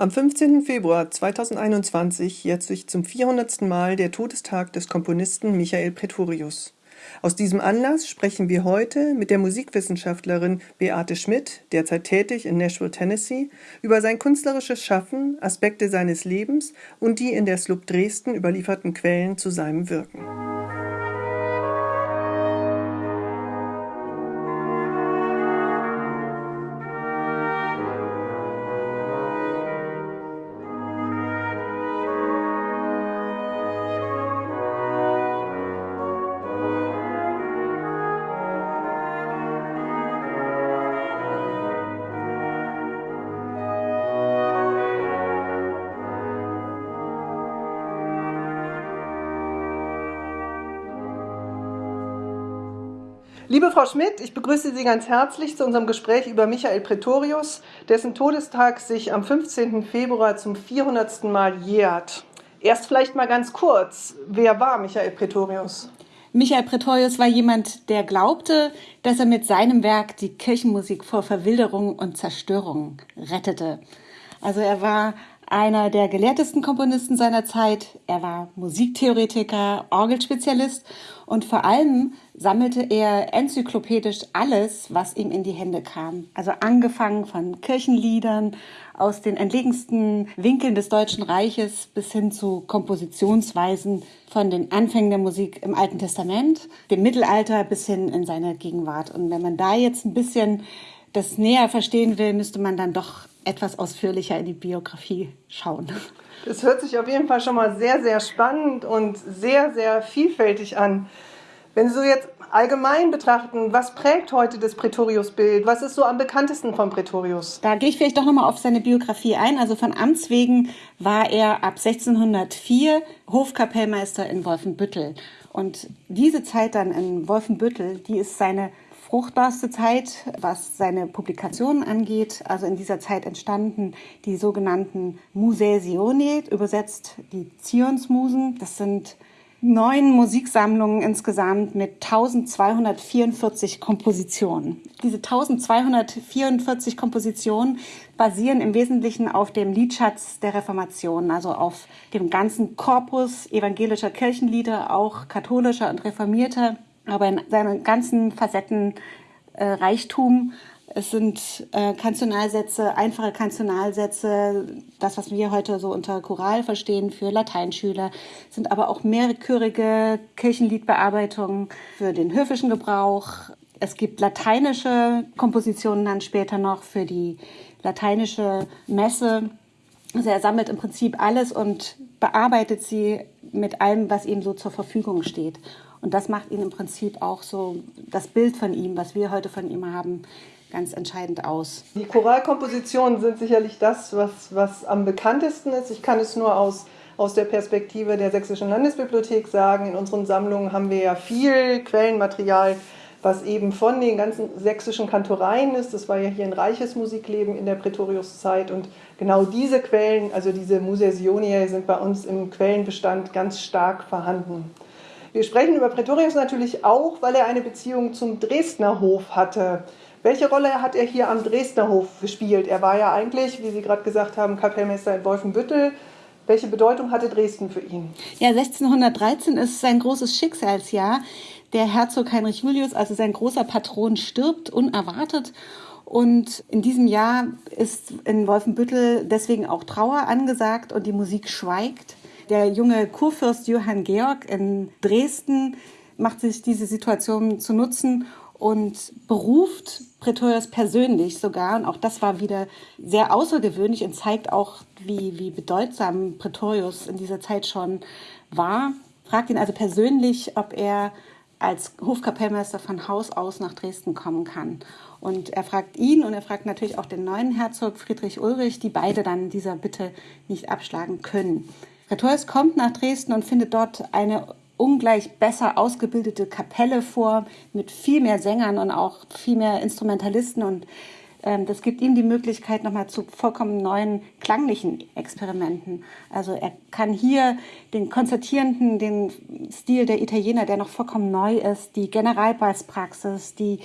Am 15. Februar 2021 jährt sich zum 400. Mal der Todestag des Komponisten Michael Pretorius. Aus diesem Anlass sprechen wir heute mit der Musikwissenschaftlerin Beate Schmidt, derzeit tätig in Nashville, Tennessee, über sein künstlerisches Schaffen, Aspekte seines Lebens und die in der SLUB Dresden überlieferten Quellen zu seinem Wirken. Liebe Frau Schmidt, ich begrüße Sie ganz herzlich zu unserem Gespräch über Michael Pretorius, dessen Todestag sich am 15. Februar zum 400. Mal jährt. Erst vielleicht mal ganz kurz, wer war Michael Pretorius? Michael Pretorius war jemand, der glaubte, dass er mit seinem Werk die Kirchenmusik vor Verwilderung und Zerstörung rettete. Also er war einer der gelehrtesten Komponisten seiner Zeit. Er war Musiktheoretiker, Orgelspezialist und vor allem sammelte er enzyklopädisch alles, was ihm in die Hände kam. Also angefangen von Kirchenliedern aus den entlegensten Winkeln des Deutschen Reiches bis hin zu Kompositionsweisen von den Anfängen der Musik im Alten Testament, dem Mittelalter bis hin in seine Gegenwart. Und wenn man da jetzt ein bisschen das näher verstehen will, müsste man dann doch etwas ausführlicher in die Biografie schauen. Das hört sich auf jeden Fall schon mal sehr, sehr spannend und sehr, sehr vielfältig an. Wenn Sie so jetzt allgemein betrachten, was prägt heute das Pretorius-Bild? Was ist so am bekanntesten von Pretorius? Da gehe ich vielleicht doch nochmal auf seine Biografie ein. Also von Amts wegen war er ab 1604 Hofkapellmeister in Wolfenbüttel. Und diese Zeit dann in Wolfenbüttel, die ist seine fruchtbarste Zeit, was seine Publikationen angeht. Also in dieser Zeit entstanden die sogenannten Musesione, übersetzt die Zionsmusen. Das sind neun Musiksammlungen insgesamt mit 1244 Kompositionen. Diese 1244 Kompositionen basieren im Wesentlichen auf dem Liedschatz der Reformation, also auf dem ganzen Korpus evangelischer Kirchenlieder, auch katholischer und reformierter aber in seinen ganzen Facetten äh, Reichtum. Es sind äh, Kanzonalsätze, einfache Kanzonalsätze, das, was wir heute so unter Choral verstehen für Lateinschüler, sind aber auch mehrchörige Kirchenliedbearbeitungen für den höfischen Gebrauch. Es gibt lateinische Kompositionen dann später noch für die lateinische Messe. Also er sammelt im Prinzip alles und bearbeitet sie mit allem, was ihm so zur Verfügung steht. Und das macht ihn im Prinzip auch so das Bild von ihm, was wir heute von ihm haben, ganz entscheidend aus. Die Choralkompositionen sind sicherlich das, was, was am bekanntesten ist. Ich kann es nur aus, aus der Perspektive der Sächsischen Landesbibliothek sagen. In unseren Sammlungen haben wir ja viel Quellenmaterial, was eben von den ganzen sächsischen Kantoreien ist. Das war ja hier ein reiches Musikleben in der Prätoriuszeit und genau diese Quellen, also diese Musesionie, sind bei uns im Quellenbestand ganz stark vorhanden. Wir sprechen über Pretorius natürlich auch, weil er eine Beziehung zum Dresdner Hof hatte. Welche Rolle hat er hier am Dresdner Hof gespielt? Er war ja eigentlich, wie Sie gerade gesagt haben, Kapellmeister in Wolfenbüttel. Welche Bedeutung hatte Dresden für ihn? Ja, 1613 ist sein großes Schicksalsjahr. Der Herzog Heinrich Julius, also sein großer Patron, stirbt unerwartet. Und in diesem Jahr ist in Wolfenbüttel deswegen auch Trauer angesagt und die Musik schweigt. Der junge Kurfürst Johann Georg in Dresden macht sich diese Situation zu nutzen und beruft Pretorius persönlich sogar. Und auch das war wieder sehr außergewöhnlich und zeigt auch, wie, wie bedeutsam Pretorius in dieser Zeit schon war. Fragt ihn also persönlich, ob er als Hofkapellmeister von Haus aus nach Dresden kommen kann. Und er fragt ihn und er fragt natürlich auch den neuen Herzog Friedrich Ulrich, die beide dann dieser Bitte nicht abschlagen können. Pretorius kommt nach Dresden und findet dort eine ungleich besser ausgebildete Kapelle vor mit viel mehr Sängern und auch viel mehr Instrumentalisten und ähm, das gibt ihm die Möglichkeit nochmal zu vollkommen neuen klanglichen Experimenten. Also er kann hier den konzertierenden, den Stil der Italiener, der noch vollkommen neu ist, die Generalbasspraxis, die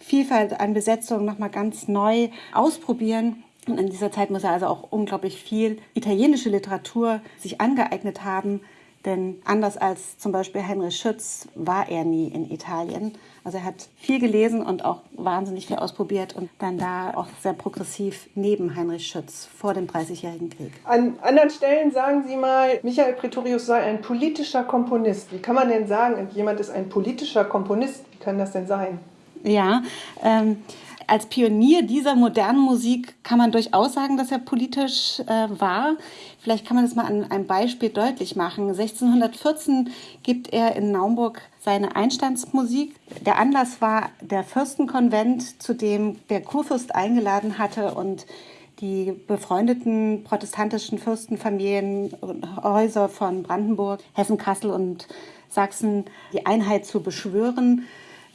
Vielfalt an Besetzungen nochmal ganz neu ausprobieren Und in dieser Zeit muss er also auch unglaublich viel italienische Literatur sich angeeignet haben, denn anders als zum Beispiel Heinrich Schütz war er nie in Italien. Also er hat viel gelesen und auch wahnsinnig viel ausprobiert und dann da auch sehr progressiv neben Heinrich Schütz vor dem Dreißigjährigen Krieg. An anderen Stellen sagen Sie mal, Michael Pretorius sei ein politischer Komponist. Wie kann man denn sagen, jemand ist ein politischer Komponist? Wie kann das denn sein? Ja, ähm, als Pionier dieser modernen Musik kann man durchaus sagen, dass er politisch äh, war. Vielleicht kann man das mal an einem Beispiel deutlich machen. 1614 gibt er in Naumburg seine Einstandsmusik. Der Anlass war der Fürstenkonvent, zu dem der Kurfürst eingeladen hatte und die befreundeten protestantischen Fürstenfamilien und Häuser von Brandenburg, Hessen, Kassel und Sachsen die Einheit zu beschwören.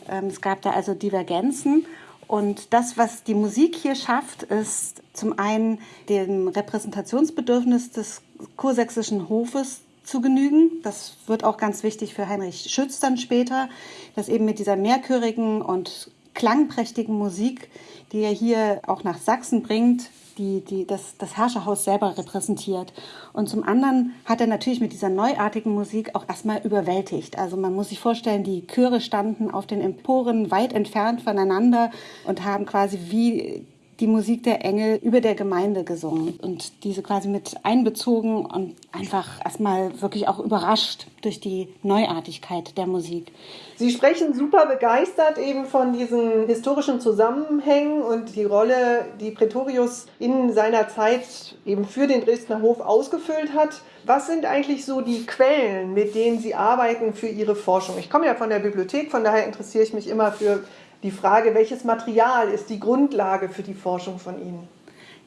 Ähm, es gab da also Divergenzen und das, was die Musik hier schafft, ist zum einen dem Repräsentationsbedürfnis des kursächsischen Hofes zu genügen. Das wird auch ganz wichtig für Heinrich Schütz dann später, dass eben mit dieser mehrchörigen und klangprächtigen Musik, die er hier auch nach Sachsen bringt, die, die das, das Herrscherhaus selber repräsentiert. Und zum anderen hat er natürlich mit dieser neuartigen Musik auch erstmal überwältigt. Also man muss sich vorstellen, die Chöre standen auf den Emporen weit entfernt voneinander und haben quasi wie die Musik der Engel über der Gemeinde gesungen und diese quasi mit einbezogen und einfach erstmal wirklich auch überrascht durch die Neuartigkeit der Musik. Sie sprechen super begeistert eben von diesen historischen Zusammenhängen und die Rolle, die Pretorius in seiner Zeit eben für den Dresdner Hof ausgefüllt hat. Was sind eigentlich so die Quellen, mit denen Sie arbeiten für Ihre Forschung? Ich komme ja von der Bibliothek, von daher interessiere ich mich immer für die Frage, welches Material ist die Grundlage für die Forschung von Ihnen?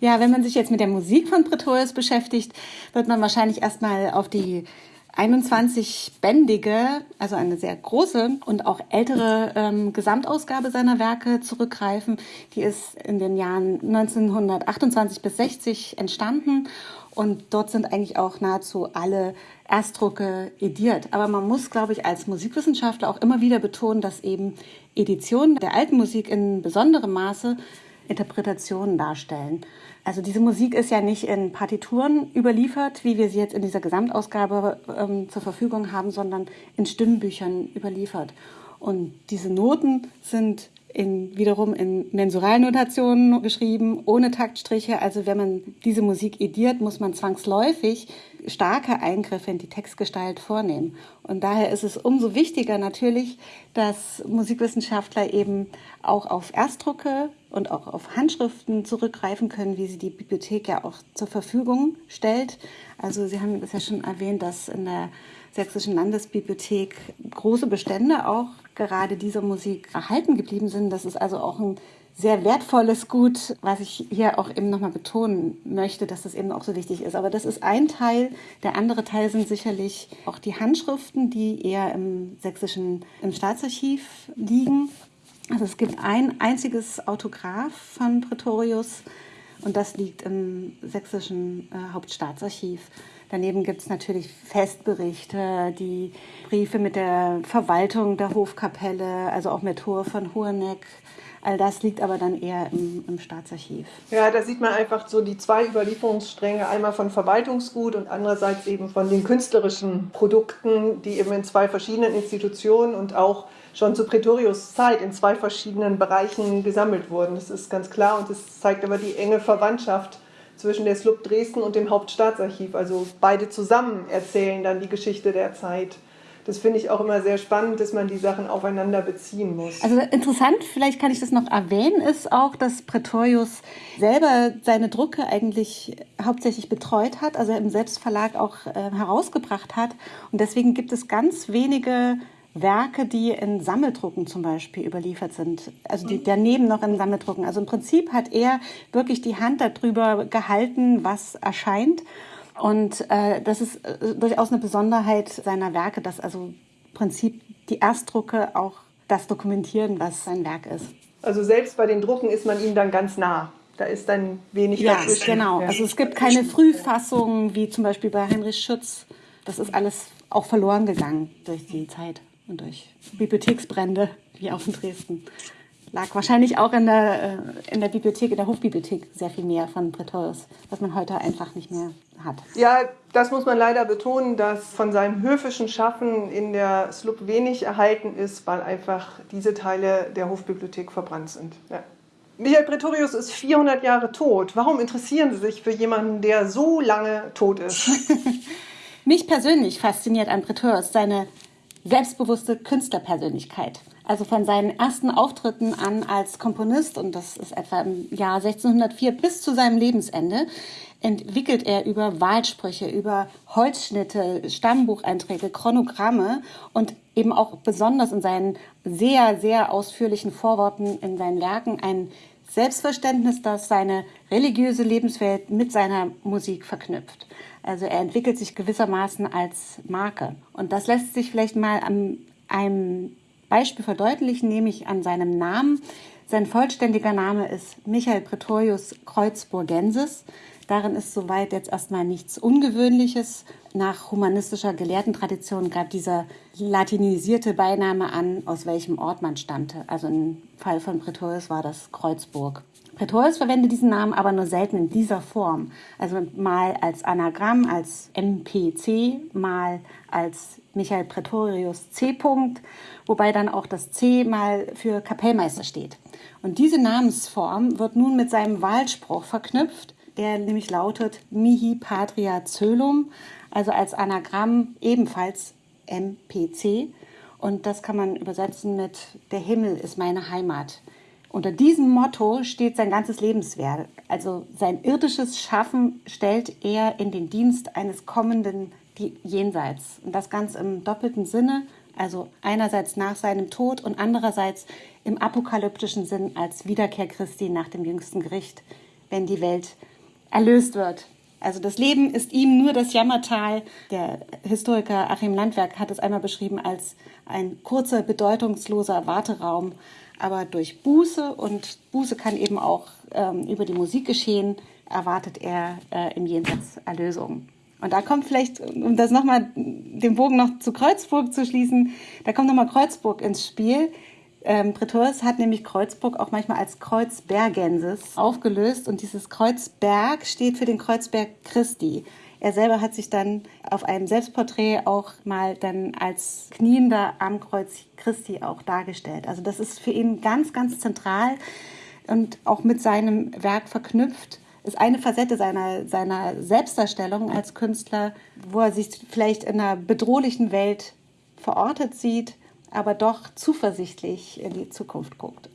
Ja, wenn man sich jetzt mit der Musik von Pretorius beschäftigt, wird man wahrscheinlich erstmal auf die 21-bändige, also eine sehr große und auch ältere ähm, Gesamtausgabe seiner Werke zurückgreifen. Die ist in den Jahren 1928 bis 60 entstanden und dort sind eigentlich auch nahezu alle Erstdrucke ediert. Aber man muss, glaube ich, als Musikwissenschaftler auch immer wieder betonen, dass eben Editionen der alten Musik in besonderem Maße Interpretationen darstellen. Also diese Musik ist ja nicht in Partituren überliefert, wie wir sie jetzt in dieser Gesamtausgabe ähm, zur Verfügung haben, sondern in Stimmbüchern überliefert. Und diese Noten sind in, wiederum in Mensuralnotationen geschrieben, ohne Taktstriche. Also wenn man diese Musik ediert, muss man zwangsläufig starke Eingriffe in die Textgestalt vornehmen. Und daher ist es umso wichtiger natürlich, dass Musikwissenschaftler eben auch auf Erstdrucke und auch auf Handschriften zurückgreifen können, wie sie die Bibliothek ja auch zur Verfügung stellt. Also Sie haben es ja schon erwähnt, dass in der Sächsischen Landesbibliothek große Bestände auch gerade dieser Musik erhalten geblieben sind. Das ist also auch ein sehr wertvolles Gut, was ich hier auch eben nochmal betonen möchte, dass das eben auch so wichtig ist. Aber das ist ein Teil. Der andere Teil sind sicherlich auch die Handschriften, die eher im sächsischen, im Staatsarchiv liegen. Also es gibt ein einziges Autograph von Pretorius und das liegt im sächsischen äh, Hauptstaatsarchiv. Daneben gibt es natürlich Festberichte, die Briefe mit der Verwaltung der Hofkapelle, also auch mit Hohe von Hoheneck. All das liegt aber dann eher im, im, Staatsarchiv. Ja, da sieht man einfach so die zwei Überlieferungsstränge, einmal von Verwaltungsgut und andererseits eben von den künstlerischen Produkten, die eben in zwei verschiedenen Institutionen und auch schon zu Pretorius Zeit in zwei verschiedenen Bereichen gesammelt wurden. Das ist ganz klar und das zeigt aber die enge Verwandtschaft zwischen der SLUB Dresden und dem Hauptstaatsarchiv. Also beide zusammen erzählen dann die Geschichte der Zeit. Das finde ich auch immer sehr spannend, dass man die Sachen aufeinander beziehen muss. Also interessant, vielleicht kann ich das noch erwähnen, ist auch, dass Pretorius selber seine Drucke eigentlich hauptsächlich betreut hat, also im Selbstverlag auch äh, herausgebracht hat. Und deswegen gibt es ganz wenige Werke, die in Sammeldrucken zum Beispiel überliefert sind, also die daneben noch in Sammeldrucken. Also im Prinzip hat er wirklich die Hand darüber gehalten, was erscheint. Und äh, das ist äh, durchaus eine Besonderheit seiner Werke, dass also im Prinzip die Erstdrucke auch das dokumentieren, was sein Werk ist. Also selbst bei den Drucken ist man ihm dann ganz nah. Da ist dann wenig ja, dazwischen. Genau, also es gibt keine Frühfassungen wie zum Beispiel bei Heinrich Schütz. Das ist alles auch verloren gegangen durch die Zeit und durch Bibliotheksbrände wie auch in Dresden. lag wahrscheinlich auch in der, äh, in der Bibliothek, in der Hofbibliothek sehr viel mehr von Pretorius, was man heute einfach nicht mehr hat. Ja, das muss man leider betonen, dass von seinem höfischen Schaffen in der Slup wenig erhalten ist, weil einfach diese Teile der Hofbibliothek verbrannt sind. Ja. Michael Pretorius ist 400 Jahre tot. Warum interessieren Sie sich für jemanden, der so lange tot ist? Mich persönlich fasziniert an Pretorius seine selbstbewusste Künstlerpersönlichkeit. Also von seinen ersten Auftritten an als Komponist, und das ist etwa im Jahr 1604 bis zu seinem Lebensende, entwickelt er über Wahlsprüche, über Holzschnitte, Stammbucheinträge, Chronogramme und eben auch besonders in seinen sehr, sehr ausführlichen Vorworten in seinen Werken ein Selbstverständnis, das seine religiöse Lebenswelt mit seiner Musik verknüpft. Also er entwickelt sich gewissermaßen als Marke. Und das lässt sich vielleicht mal an einem Beispiel verdeutlichen, nämlich an seinem Namen. Sein vollständiger Name ist Michael Pretorius Kreuzburgensis. Darin ist soweit jetzt erstmal nichts Ungewöhnliches. Nach humanistischer Gelehrtentradition gab dieser latinisierte Beiname an, aus welchem Ort man stammte. Also im Fall von Pretorius war das Kreuzburg. Pretorius verwendet diesen Namen aber nur selten in dieser Form. Also mal als Anagramm, als MPC, mal als Michael Pretorius C. wobei dann auch das C mal für Kapellmeister steht. Und diese Namensform wird nun mit seinem Wahlspruch verknüpft, der nämlich lautet Mihi Patria Cölum, also als Anagramm ebenfalls MPC. Und das kann man übersetzen mit Der Himmel ist meine Heimat. Unter diesem Motto steht sein ganzes Lebenswerk. Also sein irdisches Schaffen stellt er in den Dienst eines kommenden Jenseits. Und das ganz im doppelten Sinne, also einerseits nach seinem Tod und andererseits im apokalyptischen Sinn als Wiederkehr Christi nach dem jüngsten Gericht, wenn die Welt erlöst wird. Also das Leben ist ihm nur das Jammertal. Der Historiker Achim Landwerk hat es einmal beschrieben als ein kurzer, bedeutungsloser Warteraum. Aber durch Buße, und Buße kann eben auch ähm, über die Musik geschehen, erwartet er äh, im Jenseits Erlösung. Und da kommt vielleicht, um das nochmal, den Bogen noch zu Kreuzburg zu schließen, da kommt nochmal Kreuzburg ins Spiel. Ähm, Pretorius hat nämlich Kreuzburg auch manchmal als Kreuzbergensis aufgelöst und dieses Kreuzberg steht für den Kreuzberg Christi. Er selber hat sich dann auf einem Selbstporträt auch mal dann als Kniender am Kreuz Christi auch dargestellt. Also das ist für ihn ganz, ganz zentral und auch mit seinem Werk verknüpft. Ist eine Facette seiner, seiner Selbstdarstellung als Künstler, wo er sich vielleicht in einer bedrohlichen Welt verortet sieht aber doch zuversichtlich in die Zukunft guckt.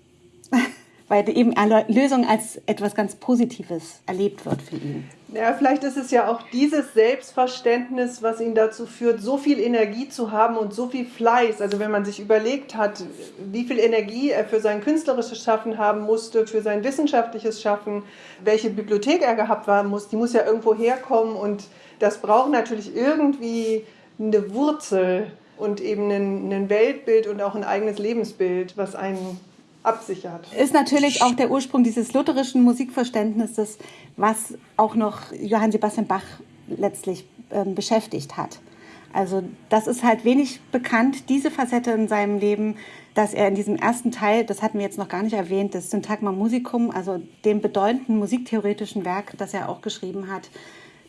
Weil eben Lösung als etwas ganz Positives erlebt wird für ihn. Ja, vielleicht ist es ja auch dieses Selbstverständnis, was ihn dazu führt, so viel Energie zu haben und so viel Fleiß. Also wenn man sich überlegt hat, wie viel Energie er für sein künstlerisches Schaffen haben musste, für sein wissenschaftliches Schaffen, welche Bibliothek er gehabt haben muss, die muss ja irgendwo herkommen und das braucht natürlich irgendwie eine Wurzel und eben ein, ein Weltbild und auch ein eigenes Lebensbild, was einen absichert. Ist natürlich auch der Ursprung dieses lutherischen Musikverständnisses, was auch noch Johann Sebastian Bach letztlich äh, beschäftigt hat. Also das ist halt wenig bekannt, diese Facette in seinem Leben, dass er in diesem ersten Teil, das hatten wir jetzt noch gar nicht erwähnt, das Syntagma Musicum, also dem bedeutenden musiktheoretischen Werk, das er auch geschrieben hat,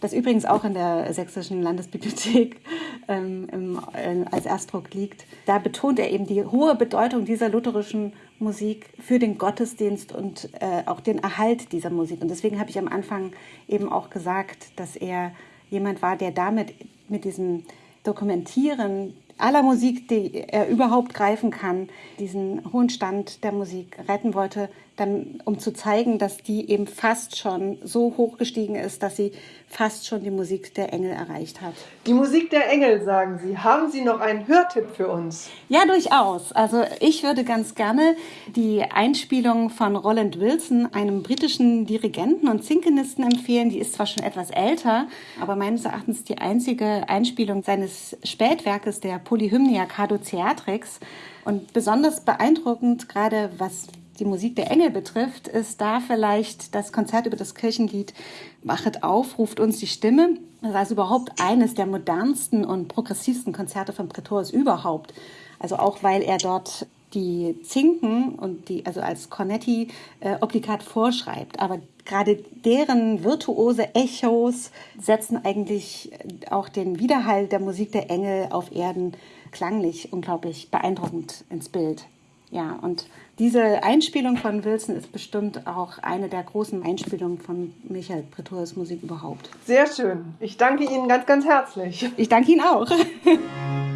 das übrigens auch in der Sächsischen Landesbibliothek ähm, im, äh, als Erstdruck liegt. Da betont er eben die hohe Bedeutung dieser lutherischen Musik für den Gottesdienst und äh, auch den Erhalt dieser Musik. Und deswegen habe ich am Anfang eben auch gesagt, dass er jemand war, der damit mit diesem Dokumentieren aller Musik, die er überhaupt greifen kann, diesen hohen Stand der Musik retten wollte, dann, um zu zeigen, dass die eben fast schon so hoch gestiegen ist, dass sie fast schon die Musik der Engel erreicht hat. Die Musik der Engel, sagen Sie. Haben Sie noch einen Hörtipp für uns? Ja, durchaus. Also ich würde ganz gerne die Einspielung von Roland Wilson, einem britischen Dirigenten und Zinkenisten, empfehlen. Die ist zwar schon etwas älter, aber meines Erachtens die einzige Einspielung seines Spätwerkes der Polyhymnia Cardo Theatrix. Und besonders beeindruckend, gerade was die Musik der Engel betrifft, ist da vielleicht das Konzert über das Kirchenlied Wachet auf, ruft uns die Stimme. Das ist also überhaupt eines der modernsten und progressivsten Konzerte von Pretorius überhaupt. Also auch weil er dort die Zinken und die, also als Cornetti äh, obligat vorschreibt. Aber gerade deren virtuose Echos setzen eigentlich auch den Widerhall der Musik der Engel auf Erden klanglich unglaublich beeindruckend ins Bild. Ja, und diese Einspielung von Wilson ist bestimmt auch eine der großen Einspielungen von Michael Pretorius Musik überhaupt. Sehr schön. Ich danke Ihnen ganz, ganz herzlich. Ich danke Ihnen auch.